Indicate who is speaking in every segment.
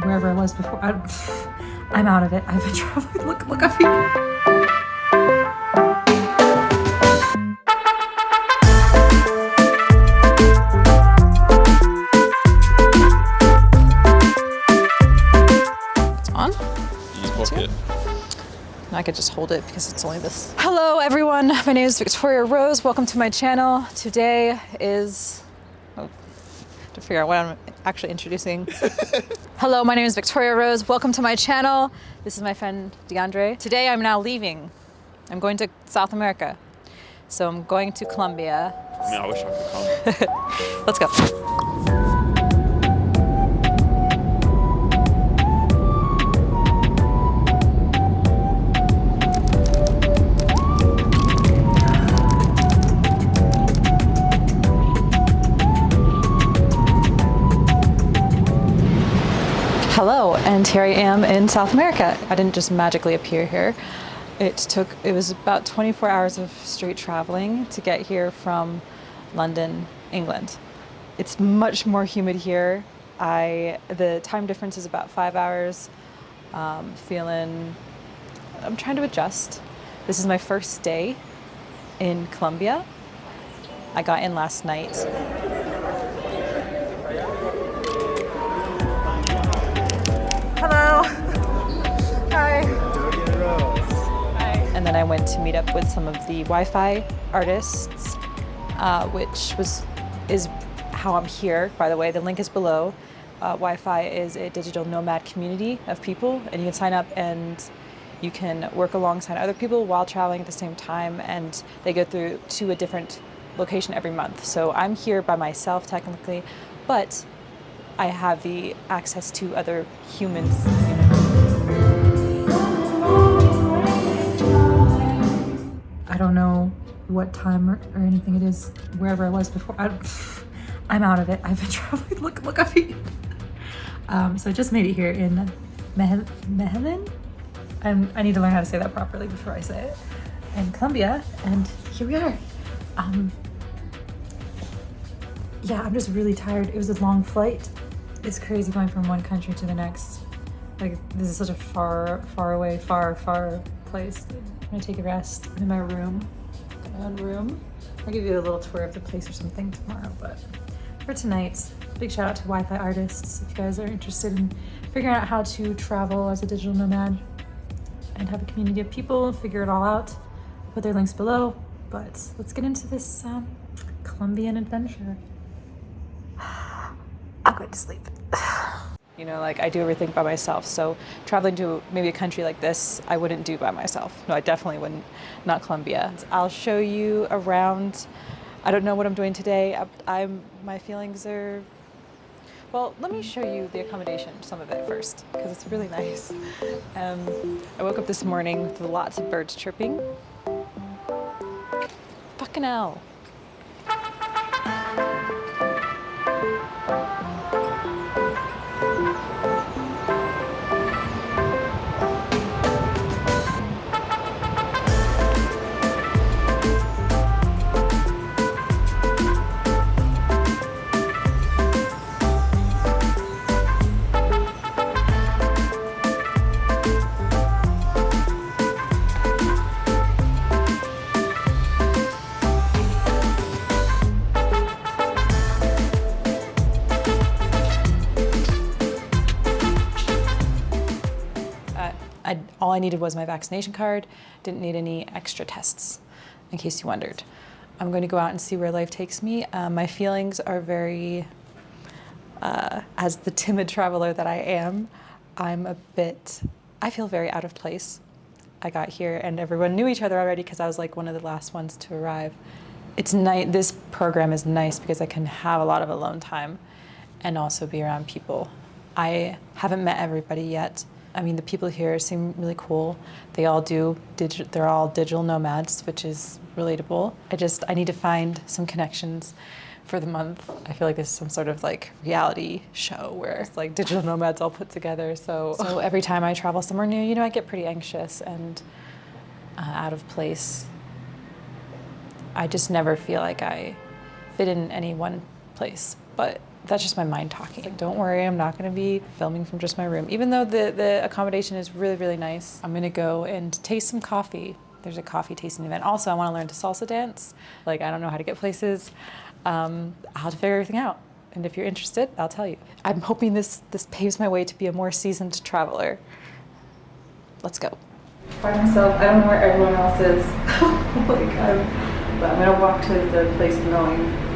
Speaker 1: wherever I was before. I, I'm out of it. I've been traveling. Look, look up here.
Speaker 2: It's on.
Speaker 3: You book it.
Speaker 2: I could just hold it because it's only this. Hello everyone, my name is Victoria Rose. Welcome to my channel. Today is, oh, to figure out what I'm actually introducing. Hello, my name is Victoria Rose. Welcome to my channel. This is my friend DeAndre. Today I'm now leaving. I'm going to South America. So I'm going to Colombia.
Speaker 3: I mean, I wish I could come.
Speaker 2: Let's go. Hello, and here I am in South America. I didn't just magically appear here. It took, it was about 24 hours of straight traveling to get here from London, England. It's much more humid here. I, the time difference is about five hours. Um, feeling, I'm trying to adjust. This is my first day in Colombia. I got in last night. And I went to meet up with some of the Wi-Fi artists, uh, which was is how I'm here. By the way, the link is below. Uh, Wi-Fi is a digital nomad community of people, and you can sign up and you can work alongside other people while traveling at the same time. And they go through to a different location every month. So I'm here by myself technically, but I have the access to other humans.
Speaker 1: I what time or, or anything it is wherever I was before. I, I'm out of it. I've been traveling. Look, look here. Um, so I just made it here in Mehelen. I'm, I need to learn how to say that properly before I say it. In Colombia, and here we are. Um, yeah, I'm just really tired. It was a long flight. It's crazy going from one country to the next. Like this is such a far, far away, far, far place. I'm gonna take a rest in my room, own room. I'll give you a little tour of the place or something tomorrow, but for tonight, big shout out to Wi-Fi artists. If you guys are interested in figuring out how to travel as a digital nomad and have a community of people, figure it all out, I'll put their links below. But let's get into this um, Colombian adventure. I'm going to sleep.
Speaker 2: You know, like I do everything by myself. So traveling to maybe a country like this, I wouldn't do by myself. No, I definitely wouldn't. Not Colombia. I'll show you around. I don't know what I'm doing today. I- I'm my feelings are. Well, let me show you the accommodation, some of it first, because it's really nice. Um, I woke up this morning with lots of birds chirping. Fucking hell. I, all I needed was my vaccination card, didn't need any extra tests, in case you wondered. I'm going to go out and see where life takes me. Uh, my feelings are very, uh, as the timid traveler that I am, I'm a bit, I feel very out of place. I got here and everyone knew each other already because I was like one of the last ones to arrive. It's nice, this program is nice because I can have a lot of alone time and also be around people. I haven't met everybody yet. I mean, the people here seem really cool. They all do, digi- they're all digital nomads, which is relatable. I just, I need to find some connections for the month. I feel like this is some sort of like reality show where it's like digital nomads all put together. So, so every time I travel somewhere new, you know, I get pretty anxious and uh, out of place. I just never feel like I fit in any one place. But that's just my mind talking. Don't worry, I'm not going to be filming from just my room. Even though the, the accommodation is really, really nice, I'm going to go and taste some coffee. There's a coffee tasting event. Also, I want to learn to salsa dance. Like, I don't know how to get places. Um, I'll have to figure everything out. And if you're interested, I'll tell you. I'm hoping this, this paves my way to be a more seasoned traveler. Let's go. By myself, I don't know where everyone else is. like, I'm, but I'm gonna walk to the place knowing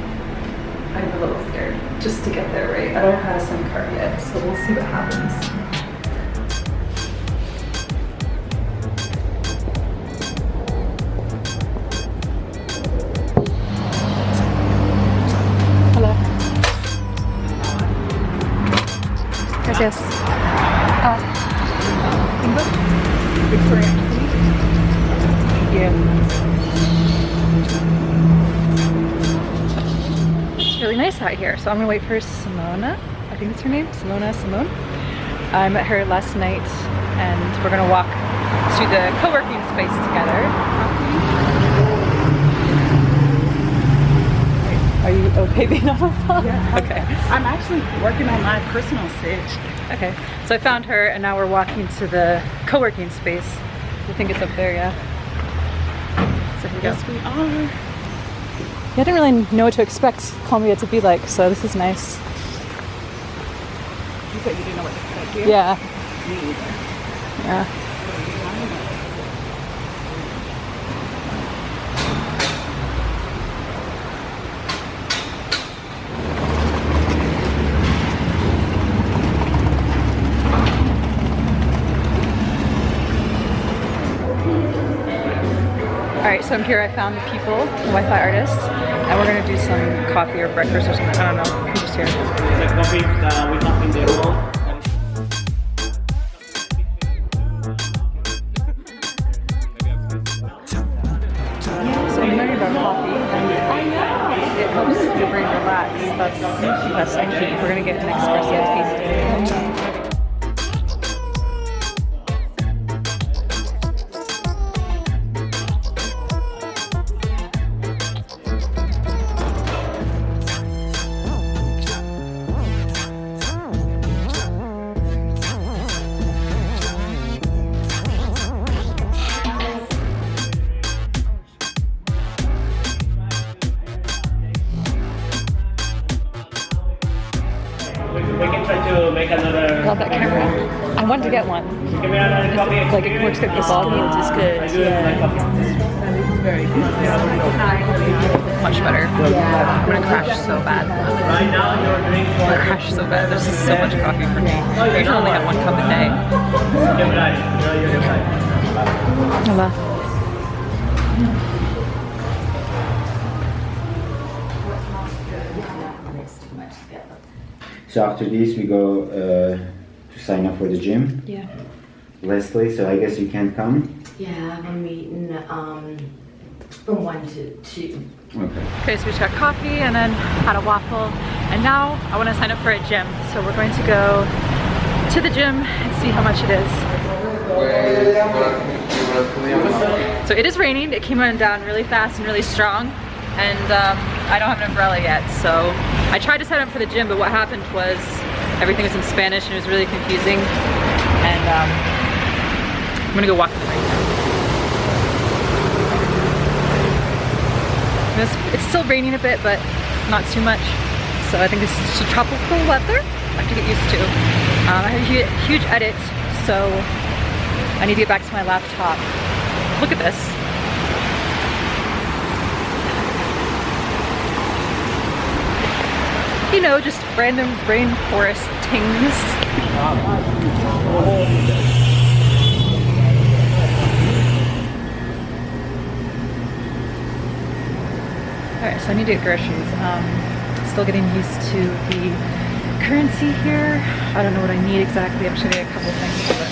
Speaker 2: I'm a little scared just to get there right. I don't have a SIM card yet, so we'll see what happens. Hello. Gracias. Ah. English? Victoria. Thank you. It's really nice out here. So I'm gonna wait for Simona. I think that's her name, Simona Simone. I met her last night and we're gonna walk to the co-working space together. Are you okay being on a phone?
Speaker 4: Yeah.
Speaker 2: Okay.
Speaker 4: I'm actually working on my personal stage.
Speaker 2: Okay, so I found her and now we're walking to the co-working space. I think it's up there, yeah. So here we go.
Speaker 4: Yes, we are.
Speaker 2: Yeah, I didn't really know what to expect Colombia to be like, so this is nice.
Speaker 4: You said you didn't know what to expect here?
Speaker 2: Yeah,
Speaker 4: Me either.
Speaker 2: yeah. So I'm here. I found the people, the Wi-Fi artists, and we're gonna do some coffee or breakfast or something. I don't know. We're just here.
Speaker 5: coffee uh, we have in the.
Speaker 2: Like it works good for ball games. Is good.
Speaker 5: do it like coffee.
Speaker 2: Much better. I'm gonna crash so bad.
Speaker 5: Right now you're drinking
Speaker 2: I'm gonna crash so bad. There's just so much coffee for me. I usually only have one cup a day.
Speaker 5: Quebrar. You're, you're right.
Speaker 2: Hola.
Speaker 6: So after this, we go uh, to sign up for the gym.
Speaker 2: Yeah.
Speaker 6: Leslie, so I guess you can't come.
Speaker 7: Yeah, I have a meeting um, from 1 to 2.
Speaker 6: Okay.
Speaker 2: Okay, so we just got coffee and then had a waffle. And now I want to sign up for a gym. So we're going to go to the gym and see how much it is. So it is raining. It came on down really fast and really strong. And um, I don't have an umbrella yet. So I tried to sign up for the gym, but what happened was everything was in Spanish and it was really confusing. And um, I'm gonna go walk the rain now. It's, it's still raining a bit, but not too much. So I think this is just tropical weather. I have to get used to. Um, I have a huge, huge edit, so I need to get back to my laptop. Look at this. You know, just random rainforest things. Alright, so I need to get groceries. Um, still getting used to the currency here. I don't know what I need exactly. I'm sure gonna get a couple things, but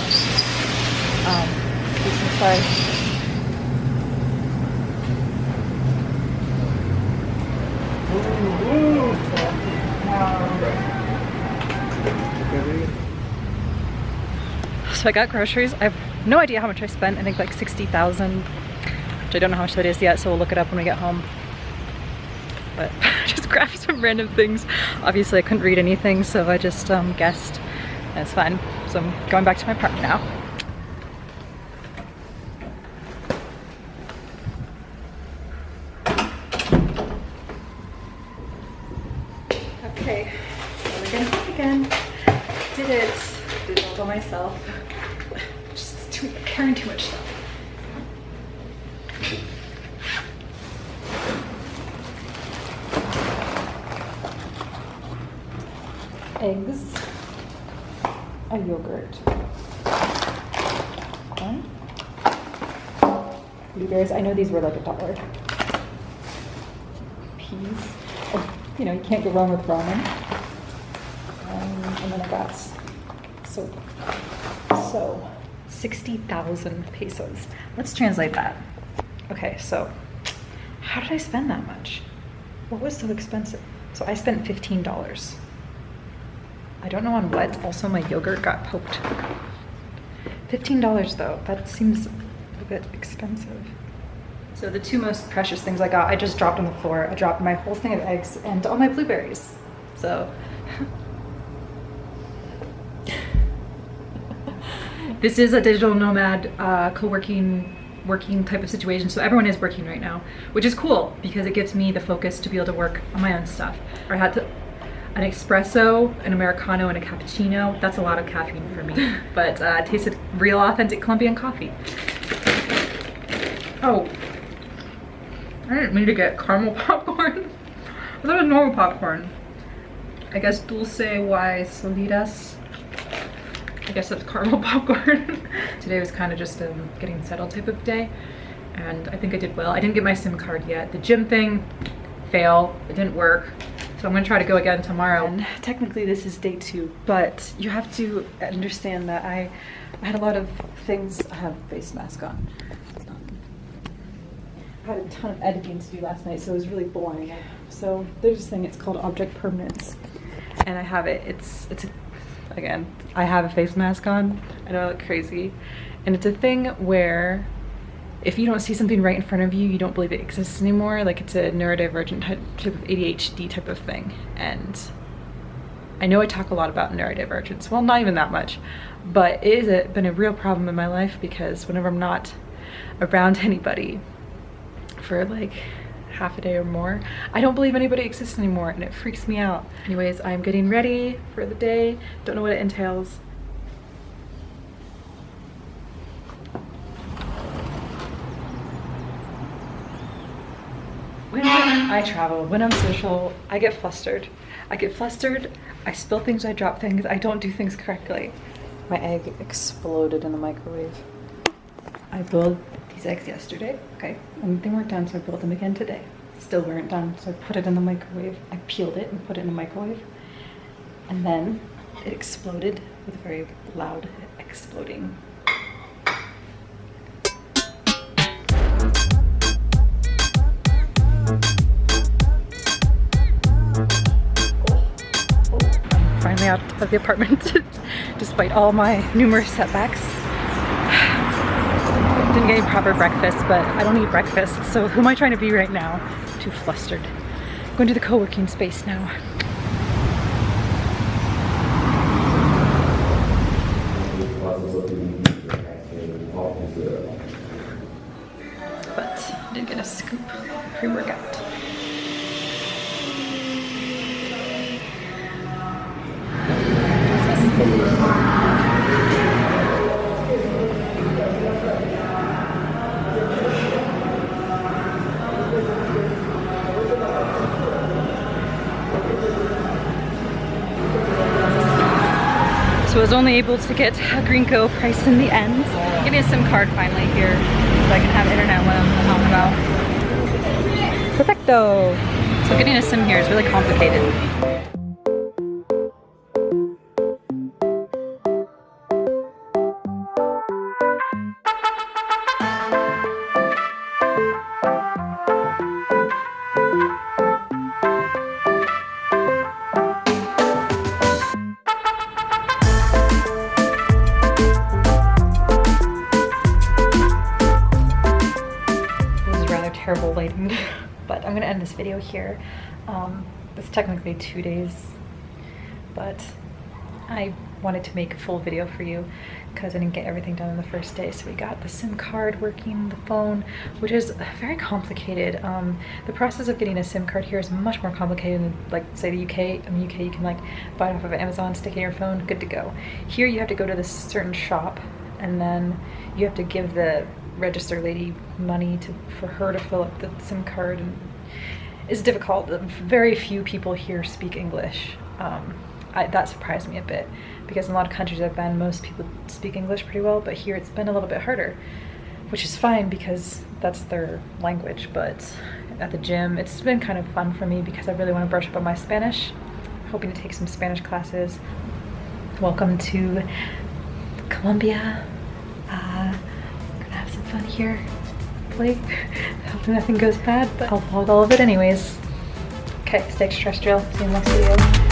Speaker 2: um, inside. So I got groceries. I have no idea how much I spent. I think like 60,000, which I don't know how much that is yet, so we'll look it up when we get home. But just grab some random things. Obviously I couldn't read anything, so I just um, guessed. It's fine. So I'm going back to my park now. Okay, so again, again. Did it. Did it all by myself. Just too, carrying too much stuff. Eggs, a yogurt, one, blueberries. I know these were like a dollar. Peas. Oh, you know, you can't go wrong with ramen. Um, and then I got soap. So, 60,000 pesos. Let's translate that. Okay, so how did I spend that much? What was so expensive? So I spent $15. I don't know on what. Also, my yogurt got poked. $15 though, that seems a bit expensive. So the two most precious things I got, I just dropped on the floor. I dropped my whole thing of eggs and all my blueberries. So this is a digital nomad uh, co-working working type of situation so everyone is working right now which is cool because it gives me the focus to be able to work on my own stuff i had to an espresso an americano and a cappuccino that's a lot of caffeine for me but uh, tasted real authentic colombian coffee oh i didn't mean to get caramel popcorn i thought it was normal popcorn i guess dulce y solidas I guess that's caramel popcorn. Today was kind of just a getting settled type of day and I think I did well. I didn't get my SIM card yet. The gym thing, fail, it didn't work. So I'm gonna try to go again tomorrow. And technically this is day two, but you have to understand that I, I had a lot of things, I have face mask on. I had a ton of editing to do last night, so it was really boring. So there's this thing, it's called object permanence. And I have it, it's, it's a again, I have a face mask on. I know I look crazy. And it's a thing where if you don't see something right in front of you, you don't believe it exists anymore. Like it's a neurodivergent type of ADHD type of thing. And I know I talk a lot about neurodivergence. Well, not even that much, but it has been a real problem in my life because whenever I'm not around anybody for like half a day or more. I don't believe anybody exists anymore and it freaks me out. Anyways, I'm getting ready for the day. Don't know what it entails. When I travel, when I'm social, I get flustered. I get flustered, I spill things, I drop things, I don't do things correctly. My egg exploded in the microwave. I boiled these eggs yesterday. Okay, and they weren't done, so I boiled them again today. Still weren't done, so I put it in the microwave. I peeled it and put it in the microwave. And then it exploded with a very loud exploding. Of the apartment despite all my numerous setbacks didn't get any proper breakfast, but I don't eat breakfast, so who am I trying to be right now? Too flustered. Going to the co-working space now. Was only able to get a Greenco price in the end. Getting a SIM card finally here so I can have internet when I'm and about. Perfecto! So getting a SIM here is really complicated. Here. Um, it's technically two days, but I wanted to make a full video for you because I didn't get everything done in the first day. So we got the SIM card working, the phone, which is very complicated. Um, the process of getting a SIM card here is much more complicated than like say the UK. In the UK you can like buy it off of Amazon, stick it in your phone, good to go. Here you have to go to this certain shop and then you have to give the register lady money to for her to fill up the SIM card and it's difficult. Very few people here speak English. Um, I, that surprised me a bit because in a lot of countries I've been, most people speak English pretty well, but here it's been a little bit harder, which is fine because that's their language. But at the gym, it's been kind of fun for me because I really want to brush up on my Spanish. hoping to take some Spanish classes. Welcome to Colombia. Uh, gonna have some fun here. Hopefully, hopefully nothing goes bad, but I'll vlog all of it anyways. Okay, stay extraterrestrial. See you in the next video.